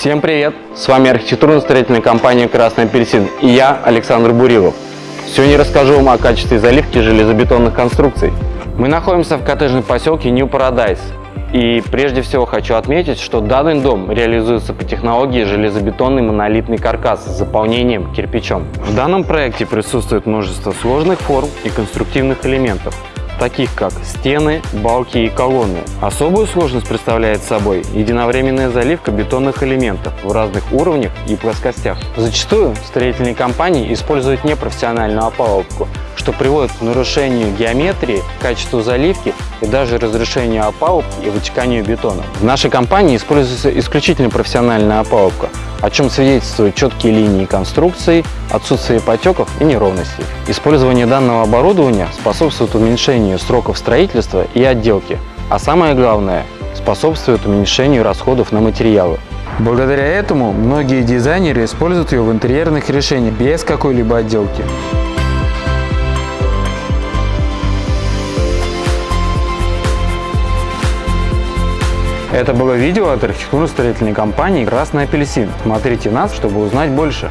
Всем привет! С вами архитектурно-строительная компания «Красный апельсин» и я, Александр Бурилов. Сегодня расскажу вам о качестве заливки железобетонных конструкций. Мы находимся в коттеджном поселке New Paradise. И прежде всего хочу отметить, что данный дом реализуется по технологии железобетонный монолитный каркас с заполнением кирпичом. В данном проекте присутствует множество сложных форм и конструктивных элементов, таких как стены, балки и колонны. Особую сложность представляет собой единовременная заливка бетонных элементов в разных уровнях и плоскостях. Зачастую строительные компании используют непрофессиональную опалубку, что приводит к нарушению геометрии, качеству заливки и даже разрушению опалубки и вытеканию бетона. В нашей компании используется исключительно профессиональная опалубка, о чем свидетельствуют четкие линии конструкции, отсутствие потеков и неровностей. Использование данного оборудования способствует уменьшению сроков строительства и отделки, а самое главное – способствует уменьшению расходов на материалы. Благодаря этому многие дизайнеры используют ее в интерьерных решениях без какой-либо отделки. Это было видео от архитектурно-строительной компании «Красный апельсин». Смотрите нас, чтобы узнать больше.